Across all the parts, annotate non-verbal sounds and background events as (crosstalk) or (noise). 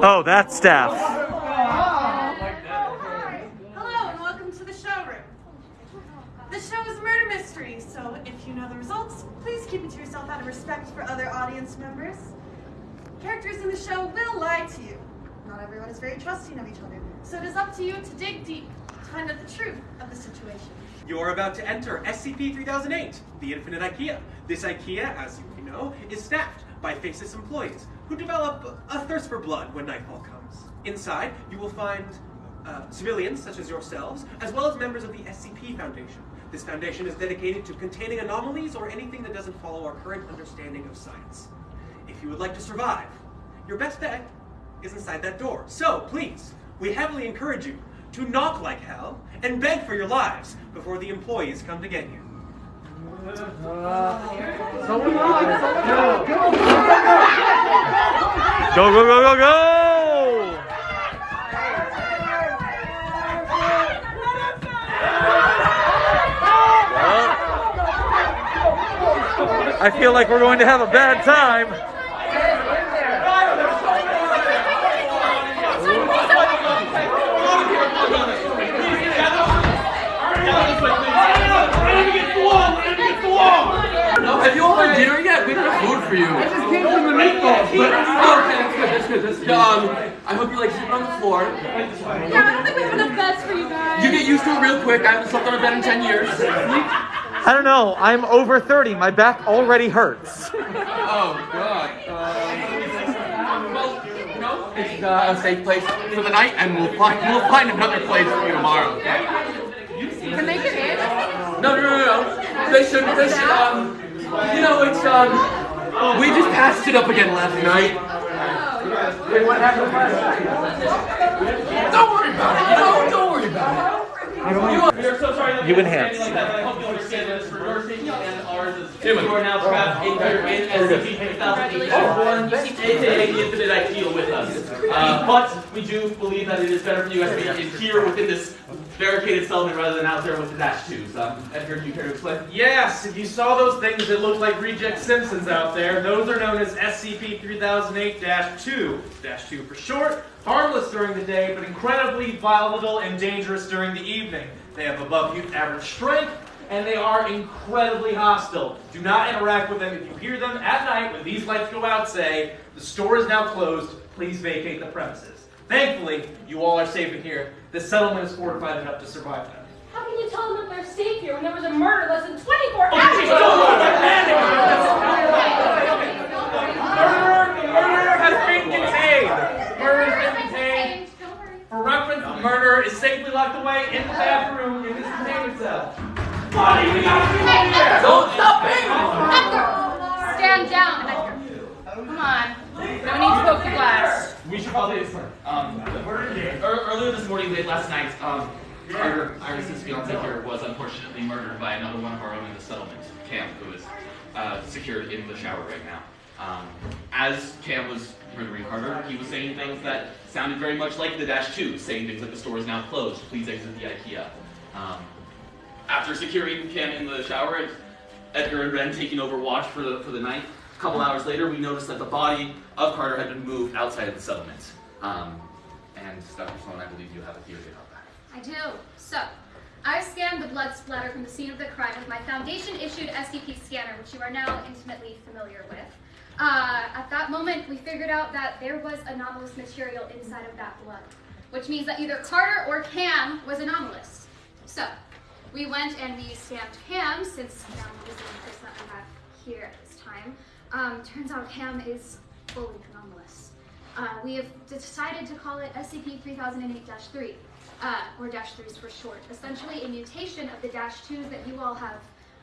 Oh, that's staff. Hello and welcome to the showroom. The show is a murder mystery, so if you know the results, please keep it to yourself out of respect for other audience members. Characters in the show will lie to you. Not everyone is very trusting of each other, so it is up to you to dig deep find out the truth of the situation. You're about to enter SCP-3008, the Infinite IKEA. This IKEA, as you may know, is staffed by faceless employees who develop a thirst for blood when nightfall comes. Inside, you will find uh, civilians such as yourselves, as well as members of the SCP Foundation. This foundation is dedicated to containing anomalies or anything that doesn't follow our current understanding of science. If you would like to survive, your best bet is inside that door. So, please, we heavily encourage you to knock like hell and beg for your lives before the employees come to get you. Go, go, go, go, go! I feel like we're going to have a bad time. Have you all had dinner yet? We don't have food for you. I just came from the meatballs. But, oh, okay, that's good, that's good, that's good. Um, I hope you like sleeping on the floor. Yeah, I don't think we have enough beds for you guys. You get used to it real quick. I haven't slept on a bed in 10 years. I don't know. I'm over 30. My back already hurts. (laughs) Oh, God. Um, well, you know, it's uh, a safe place for the night, and we'll find, we'll find another place for you tomorrow, okay? Can they get in? No, no, no, no. They should, they should, um, you know, it's, um, we just passed it up again last night. Wait, what happened last night? Don't worry about it, you know, don't worry about it. We are so sorry that You we are enhance. like that. I hope you understand that it's for your safety and ours as you are now trapped in here in SCP-3008, aka the Infinite IKEA with us. Uh, but we do believe that it is better for you guys to be in here within this barricaded settlement rather than out there with the Dash 2s. Um, Edgar, do you care to explain? Yes, if you saw those things that look like reject Simpsons out there, those are known as SCP-3008-2. Dash 2 for short, harmless during the day, but incredibly volatile and dangerous during the evening. They have above average strength, and they are incredibly hostile. Do not interact with them. If you hear them at night when these lights go out, say, the store is now closed, please vacate the premises. Thankfully, you all are safe in here. The settlement is fortified enough to survive them. How can you tell them that they're safe here when there was a murder less than 24 Oh, hours she's ago? Murderer, the murderer has been contained. Murder has been contained. For reference, the murderer is safely locked away in the bathroom in this containment cell. Buddy, we gotta get in here. Don't stop me! Edgar! Stand down, Edgar. Come on. No need to poke the glass. We should probably explain. Um, ear- earlier this morning, late last night, um, Carter, Iris's fiance here, was unfortunately murdered by another one of our own in the settlement, Cam, who is uh, secured in the shower right now. Um, as Cam was murdering Carter, he was saying things that sounded very much like the Dash 2, saying things like the store is now closed, please exit the IKEA. Um, after securing Cam in the shower, Edgar and Ren taking over watch for the, for the night, a couple hours later, we noticed that the body of Carter had been moved outside of the settlement. Um, and Dr. Sloan, I believe you have a theory about that. I do. So, I scanned the blood splatter from the scene of the crime with my Foundation-issued SCP scanner, which you are now intimately familiar with. Uh, at that moment, we figured out that there was anomalous material inside of that blood, which means that either Carter or Cam was anomalous. So, we went and we stamped Cam, since Cam is the person that we have here at this time. Um, turns out Cam is fully anomalous. Uh, we have decided to call it SCP-3008-3, uh, or Dash 3s for short. Essentially a mutation of the Dash 2s that you all have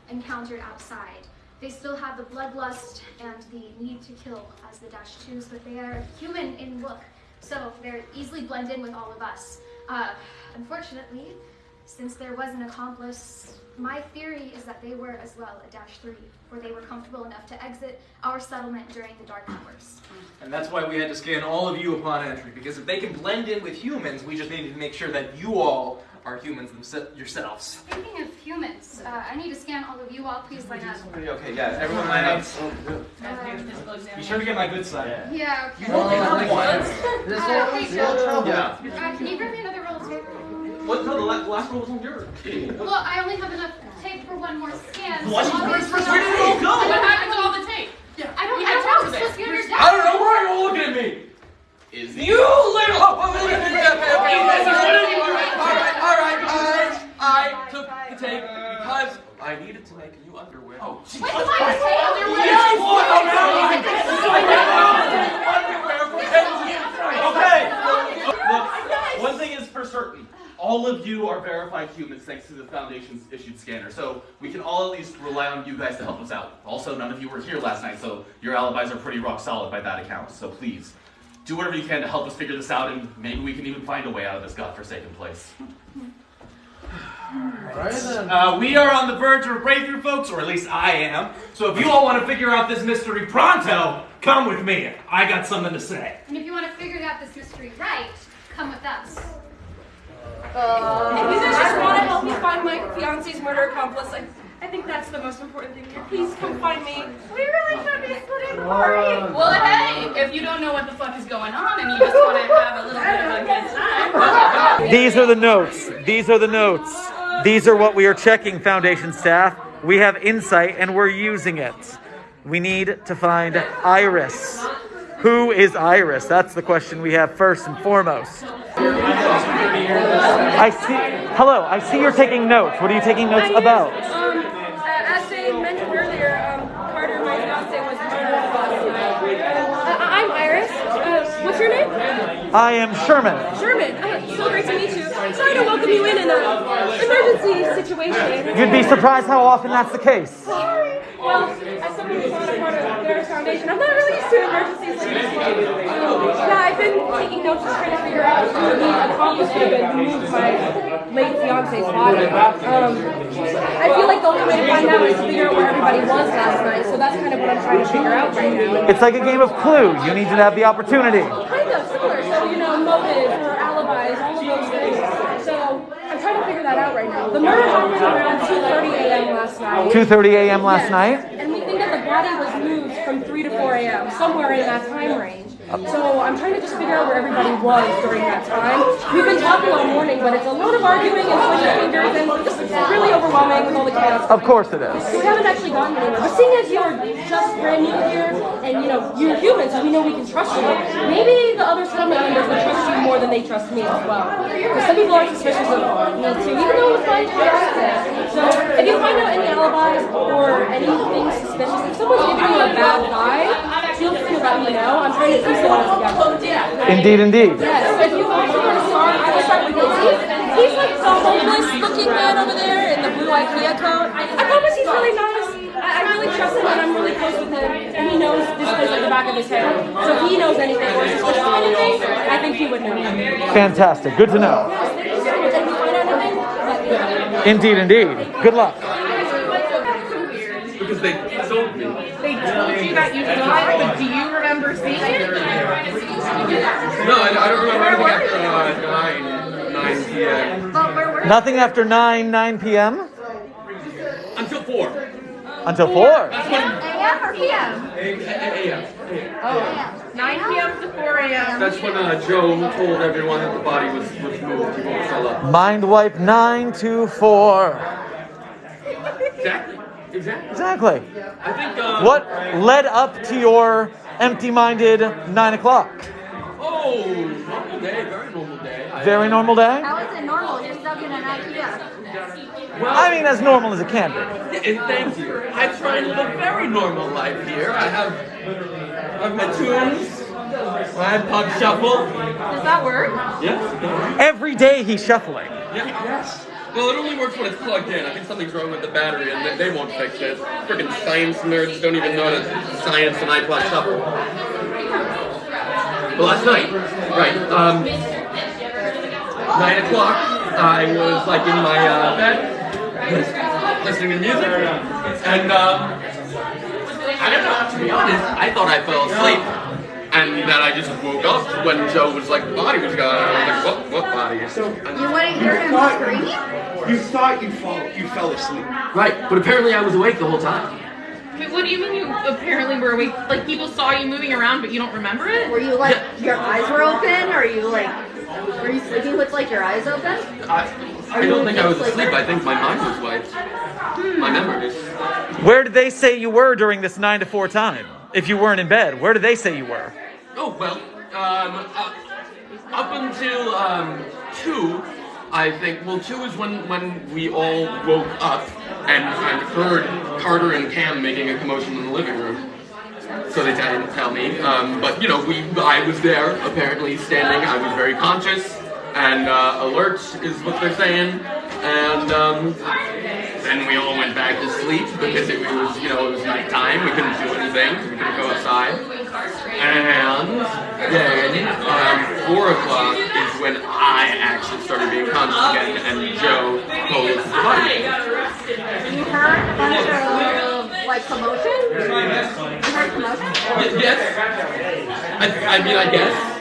encountered outside. They still have the bloodlust and the need to kill as the Dash 2s, but they are human in look, so they're easily blend in with all of us. Uh, unfortunately, since there was an accomplice, my theory is that they were as well a Dash 3, where they were comfortable enough to exit our settlement during the dark hours. And that's why we had to scan all of you upon entry, because if they can blend in with humans, we just needed to make sure that you all are humans themse- yourselves. Speaking of humans, uh, I need to scan all of you all. Please line up. Okay, yeah, everyone line up. Be sure to get my good side. Yeah, okay. Oh, (laughs) Uh, hey, Joe. Yeah. Uh, can you grab me another roll of tape? What? No, the la- last roll was on yours. Well, I only have enough tape for one more scan. Why so did you first- I'll- where did it all go? What happened to all the tape? Yeah. I don't We know. had It's talked supposed about to be on your I don't know why you're looking at me. Is You little. Oh, oh, right. I, I took the tape because I needed to make new underwear. Oh, Wait, why is tape on your Yes, way? what? Oh, no, I- Underwear for kids. Okay. Look, one thing is for certain. All of you are verified humans thanks to the Foundation's issued scanner, so we can all at least rely on you guys to help us out. Also, none of you were here last night, so your alibis are pretty rock solid by that account. So please, do whatever you can to help us figure this out, and maybe we can even find a way out of this godforsaken place. Uh, we are on the verge of a breakthrough, folks, or at least I am. So if you all want to figure out this mystery pronto, come with me. I got something to say. And if you want to figure out this mystery right, come with us. If you guys just want to help me find my fiance's murder accomplice, I, I think that's the most important thing here. Please come find me. We really should be splitting the party. Well, hey, if you don't know what the fuck is going on and you just want to have a little bit of a good time, (laughs) These are the notes. These are the notes. These are what we are checking, Foundation staff. We have insight and we're using it. We need to find Iris. Who is Iris? That's the question we have first and foremost. I see. Hello, I see you're taking notes. What are you taking notes about? Um, uh, as they mentioned earlier, um, Carter, my fiance, was murdered last night. Uh, I'm Iris. Uh, what's your name? I am Sherman. Sherman. Uh, so great to meet you. Sorry to welcome you in in an emergency situation. You'd be surprised how often that's the case. Sorry. Well, as someone who's not a part of their foundation, I'm not really used to emergencies like this one. Yeah, I've been taking notes just trying to figure out who the accomplice could have been who moved my late fiance's body. Um, I feel like the only way to find out is to figure out where everybody was last night, so that's kind of what I'm trying to figure out right now. It's like a game of Clue. You need to have the opportunity. Kind of similar, so you know, motive or alibis, all of those things. So I'm trying to figure that out right now. The murder happened around 2:30 a.m. last night. 2:30 a.m. last Yes. night. Body was moved from 3 to 4 a.m., somewhere in that time range. So I'm trying to just figure out where everybody was during that time. We've been talking all morning, but it's a lot of arguing and switching fingers, and just really overwhelming with all the chaos. Of course it is. We haven't actually gotten anywhere. But seeing as you're just brand new here, and you know you're human, so we know we can trust you. Maybe the other settlement members will trust you more than they trust me as well. Because some people are suspicious of me too, even though it's my trust. So if you find out any alibis or anything suspicious, if someone's giving you a bad vibe, feel free to let me know. I'm trying to piece it all together. Indeed, indeed. Yes, if you want to start, I will start with this. He's, he's like the homeless looking man over there in the blue IKEA coat. I promise he's really nice. I, I really trust him and I'm really close with him. And he knows this place like the back of his head. So if he knows anything or suspicious of anything, I think he would know. Yes, Fantastic. Good to know. thank you so much. And if you find out anything, let me know. Indeed, indeed. Good luck. Because they told me. they told you that you died, but do you remember seeing it? No, I, I don't remember anything after uh, 9, 9 p.m. But where Nothing after 9, 9 p.m. Until 4. until 4. AM or PM? A.m. Oh, 9 p.m. to 4 a.m. That's when uh, Joe told everyone that the body was, was moved. He won't sell up. Mind wipe 9 to 4. Exactly. Exactly. Exactly. I think. Uh, What led up to your empty minded 9 o'clock? Oh, normal day. Very normal day. I, Very normal day? How is it normal? You're stuck in an IKEA. Well, I mean, as normal as it can be. Thank you. I try and live a very normal life here. I have, I have my tunes. My iPod shuffle. Does that work? Yes. Every day he's shuffling. Yeah. Yes. Well, it only works when it's plugged in. I think something's wrong with the battery, and they, won't fix it. Freaking science nerds don't even know that science and iPod shuffle. Well, last night, right? Um, nine o'clock. I was like in my uh, bed, listening to music, and um, I don't know. To be honest, I thought I fell asleep. And then I just woke up when Joe was like, the body was gone. And I was like, what, what body? And- You wouldn't hear him scream? You thought you fall, you fell asleep. right, but apparently I was awake the whole time. Wait, what do you mean you apparently were awake? Like people saw you moving around, but you don't remember it? Were you like, your eyes were open? Or you like, were you sleeping with like your eyes open? I, I don't think I was asleep. I think my mind was wiped. Hmm. My memories. Where did they say you were during this 9 to 4 time? If you weren't in bed, where did they say you were? Oh well, um, uh, up until um, two, I think. Well, two is when when we all woke up and, and heard Carter and Cam making a commotion in the living room. So they didn't tell me, um, but you know, we I was there apparently standing. I was very conscious and uh, alert is what they're saying, and um, then we all went back to sleep because it was you know it was nighttime. We couldn't do anything. We couldn't go outside. And then um, four o'clock is when I actually started being conscious again, and Joe posed the body. You heard a bunch of like commotion? You heard commotion? Yes. I, I mean, I guess.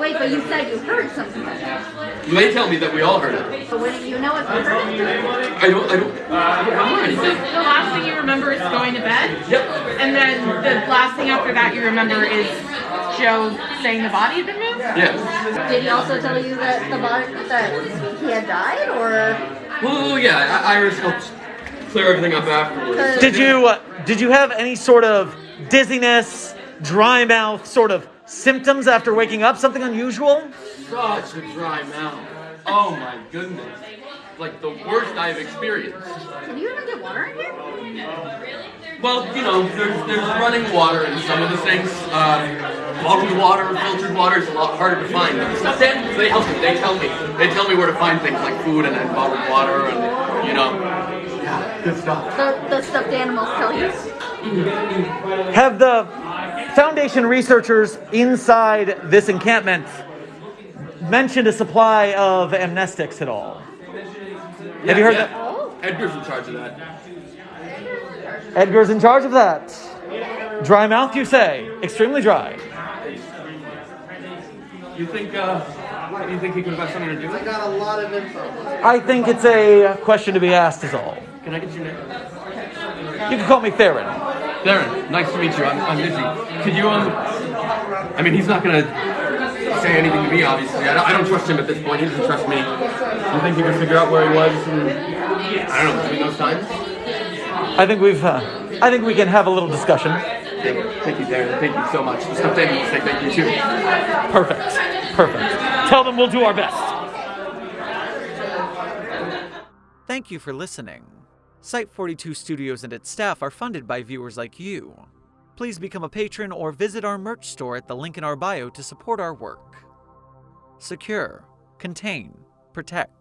Wait, but you said you heard some commotion. They tell me that we all heard it. So wouldn't you know if you heard it? I don't. I don't. I don't remember anything. The last thing you remember is going to bed, Yep. and then the last thing after that you remember is Joe saying the body had been moved. Yes. Did he also tell you that the body that he had died, or Well, yeah. I- Iris helped clear everything up afterwards. Did you uh, did you have any sort of dizziness, dry mouth sort of symptoms after waking up? Something unusual? Such a dry mouth. Oh my goodness. Like the worst I've experienced. can you even get water in here? Well, you know, there's, there's running water in some of the sinks. Um, bottled water, filtered water is a lot harder to find. But the they help me. They tell me. They tell me where to find things like food and, and bottled water and, you know. Yeah, good stuff. The, the stuffed animals tell you. Have the Foundation researchers inside this encampment mentioned a supply of amnestics at all? Have you heard that? Edgar's in charge of that. Edgar's in charge of that. Dry mouth, you say? Extremely dry. You think, uh, you think he could have something to do with it? Got a lot of info. I think it's a question to be asked, is all. Can I get your name? You can call me Theron. Darren, nice to meet you. I'm, I'm busy. Could you, um, I mean, he's not gonna say anything to me, obviously. I don't, I don't trust him at this point. He doesn't trust me. You think he could figure out where he was and, I don't know, between those times? I think we've. Uh, I think we can have a little discussion. Thank, thank you, Darren. Thank you so much. The stuffed animals say thank you too. Perfect. Perfect. Tell them we'll do our best. Thank you for listening. Site 42 Studios and its staff are funded by viewers like you. Please become a patron or visit our merch store at the link in our bio to support our work. Secure, contain, protect.